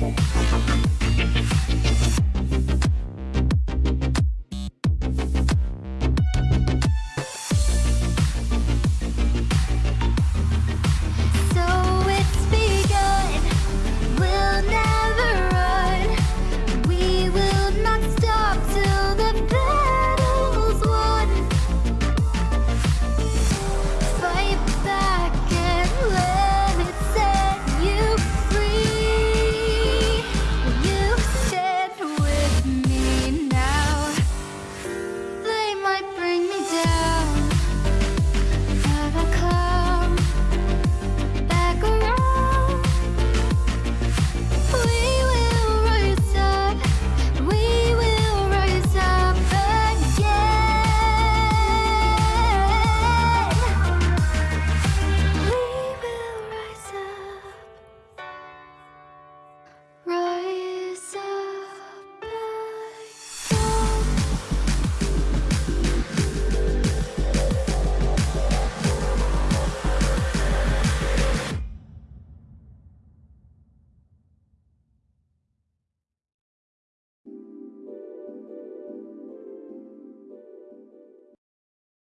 Bye.